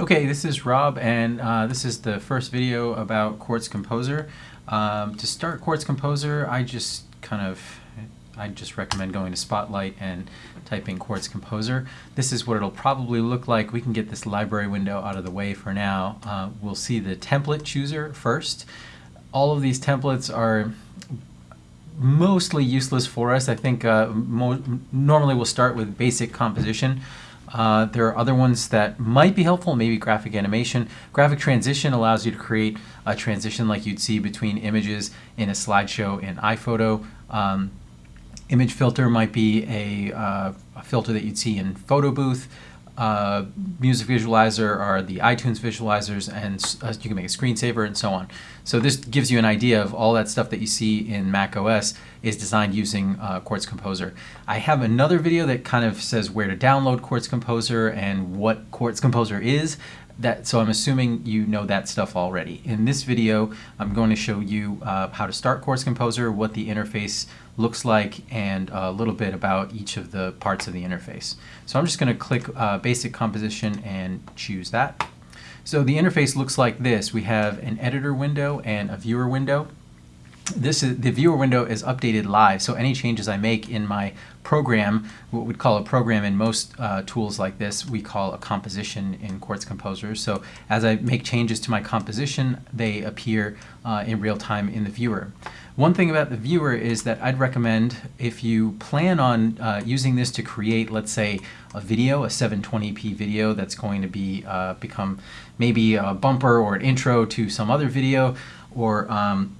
Okay, this is Rob, and uh, this is the first video about Quartz Composer. Um, to start Quartz Composer, I just kind of, I just recommend going to Spotlight and typing Quartz Composer. This is what it'll probably look like. We can get this library window out of the way for now. Uh, we'll see the template chooser first. All of these templates are mostly useless for us. I think uh, normally we'll start with basic composition. Uh, there are other ones that might be helpful, maybe graphic animation. Graphic transition allows you to create a transition like you'd see between images in a slideshow in iPhoto. Um, image filter might be a, uh, a, filter that you'd see in Photo Booth uh, music visualizer are the iTunes visualizers, and uh, you can make a screensaver and so on. So this gives you an idea of all that stuff that you see in Mac OS is designed using uh, Quartz Composer. I have another video that kind of says where to download Quartz Composer and what Quartz Composer is. That, so I'm assuming you know that stuff already. In this video, I'm going to show you uh, how to start Quartz Composer, what the interface looks like, and a little bit about each of the parts of the interface. So I'm just going to click uh, Basic Composition and choose that. So the interface looks like this. We have an editor window and a viewer window this is the viewer window is updated live so any changes I make in my program what we'd call a program in most uh, tools like this we call a composition in Quartz Composer. So as I make changes to my composition they appear uh, in real time in the viewer. One thing about the viewer is that I'd recommend if you plan on uh, using this to create let's say a video a 720p video that's going to be uh, become maybe a bumper or an intro to some other video or um,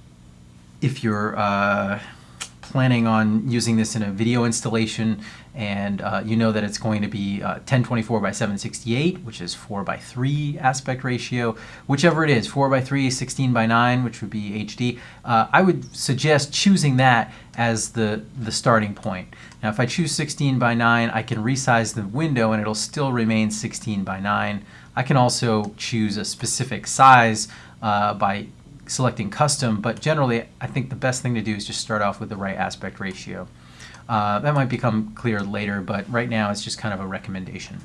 if you're uh, planning on using this in a video installation and uh, you know that it's going to be uh, 1024 by 768 which is 4 by 3 aspect ratio whichever it is 4 by 3 16 by 9 which would be HD uh, I would suggest choosing that as the the starting point. Now if I choose 16 by 9 I can resize the window and it'll still remain 16 by 9 I can also choose a specific size uh, by selecting custom, but generally I think the best thing to do is just start off with the right aspect ratio. Uh, that might become clear later, but right now it's just kind of a recommendation.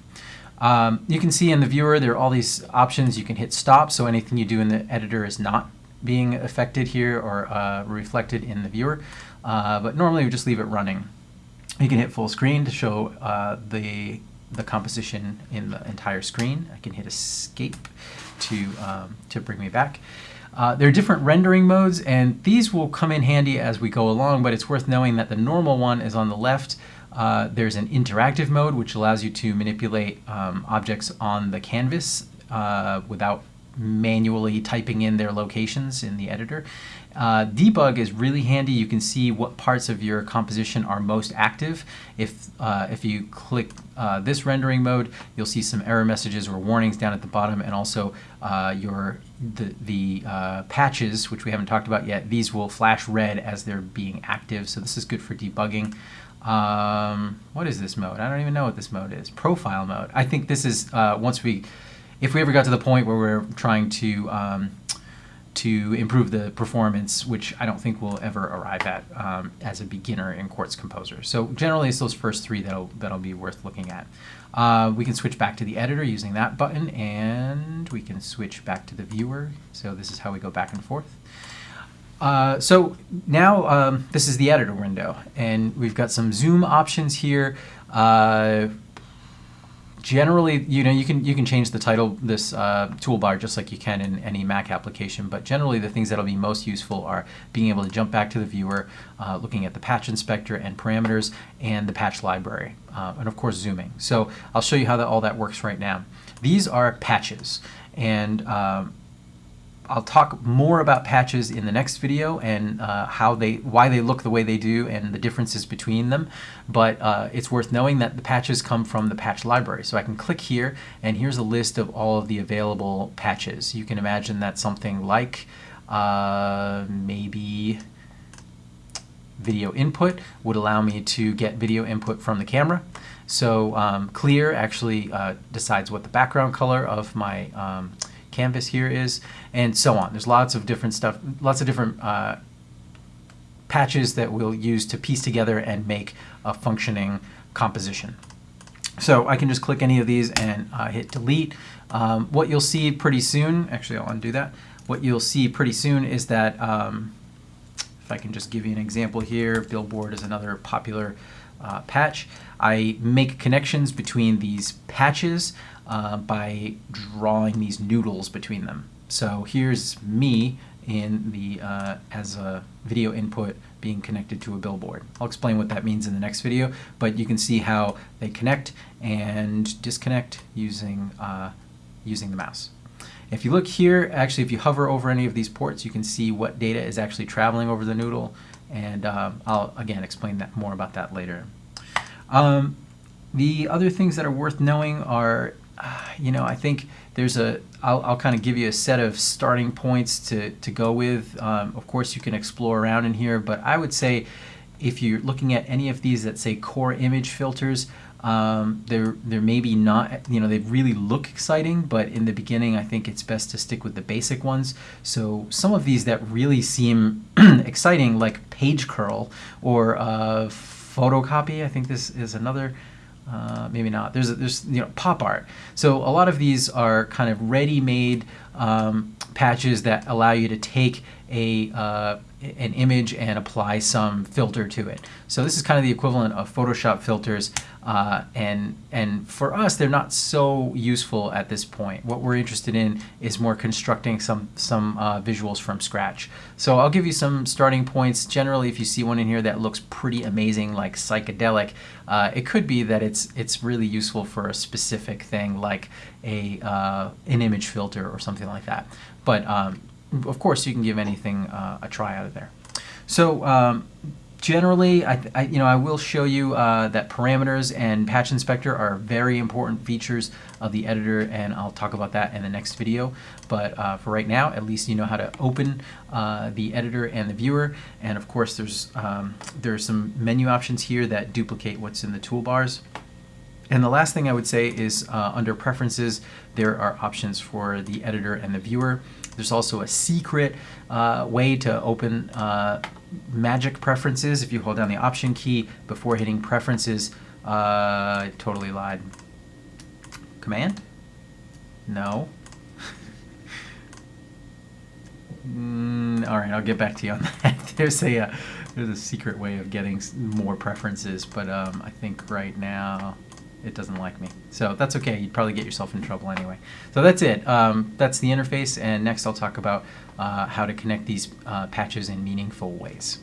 Um, you can see in the viewer there are all these options. You can hit stop, so anything you do in the editor is not being affected here or uh, reflected in the viewer, uh, but normally we just leave it running. You can hit full screen to show uh, the, the composition in the entire screen. I can hit escape to, um, to bring me back. Uh, there are different rendering modes, and these will come in handy as we go along, but it's worth knowing that the normal one is on the left. Uh, there's an interactive mode, which allows you to manipulate um, objects on the canvas uh, without manually typing in their locations in the editor. Uh, debug is really handy. You can see what parts of your composition are most active. If, uh, if you click uh, this rendering mode, you'll see some error messages or warnings down at the bottom and also uh, your the, the uh, patches, which we haven't talked about yet, these will flash red as they're being active. So this is good for debugging. Um, what is this mode? I don't even know what this mode is. Profile mode. I think this is uh, once we, if we ever got to the point where we're trying to um, to improve the performance, which I don't think we'll ever arrive at um, as a beginner in Quartz Composer. So generally it's those first three that'll, that'll be worth looking at. Uh, we can switch back to the editor using that button and we can switch back to the viewer. So this is how we go back and forth. Uh, so now um, this is the editor window and we've got some zoom options here. Uh, generally, you know, you can you can change the title this uh, toolbar just like you can in any Mac application. But generally, the things that'll be most useful are being able to jump back to the viewer, uh, looking at the patch inspector and parameters, and the patch library, uh, and of course zooming. So I'll show you how that, all that works right now. These are patches, and um, I'll talk more about patches in the next video and uh, how they, why they look the way they do and the differences between them. But uh, it's worth knowing that the patches come from the patch library. So I can click here and here's a list of all of the available patches. You can imagine that something like uh, maybe video input would allow me to get video input from the camera. So um, clear actually uh, decides what the background color of my um, canvas here is, and so on. There's lots of different stuff, lots of different uh, patches that we'll use to piece together and make a functioning composition. So I can just click any of these and uh, hit delete. Um, what you'll see pretty soon, actually I'll undo that. What you'll see pretty soon is that, um, if I can just give you an example here, Billboard is another popular uh, patch. I make connections between these patches uh, by drawing these noodles between them. So here's me in the uh, as a video input being connected to a billboard. I'll explain what that means in the next video, but you can see how they connect and disconnect using uh, using the mouse. If you look here, actually if you hover over any of these ports, you can see what data is actually traveling over the noodle, and um, I'll again explain that more about that later. Um, the other things that are worth knowing are, uh, you know, I think there's a, I'll, I'll kind of give you a set of starting points to, to go with. Um, of course, you can explore around in here, but I would say if you're looking at any of these that say core image filters, um, they're, they're maybe not, you know, they really look exciting, but in the beginning, I think it's best to stick with the basic ones. So some of these that really seem exciting, like page curl or uh, photocopy, I think this is another uh, maybe not. There's a, there's you know pop art. So a lot of these are kind of ready-made um, patches that allow you to take a uh, an image and apply some filter to it. So this is kind of the equivalent of Photoshop filters, uh, and and for us, they're not so useful at this point. What we're interested in is more constructing some some uh, visuals from scratch. So I'll give you some starting points. Generally, if you see one in here that looks pretty amazing, like psychedelic, uh, it could be that it's it's really useful for a specific thing, like a uh, an image filter or something like that. But um, of course, you can give anything uh, a try out of there. So um, generally, I, I, you know, I will show you uh, that parameters and patch inspector are very important features of the editor, and I'll talk about that in the next video. But uh, for right now, at least you know how to open uh, the editor and the viewer. And of course, there's um, there's some menu options here that duplicate what's in the toolbars. And the last thing I would say is uh, under preferences, there are options for the editor and the viewer. There's also a secret uh, way to open uh, magic preferences. If you hold down the option key before hitting preferences, uh, I totally lied. Command? No. mm, all right, I'll get back to you on that. there's a uh, there's a secret way of getting more preferences, but um, I think right now it doesn't like me. So that's okay. You'd probably get yourself in trouble anyway. So that's it. Um, that's the interface. And next I'll talk about uh, how to connect these uh, patches in meaningful ways.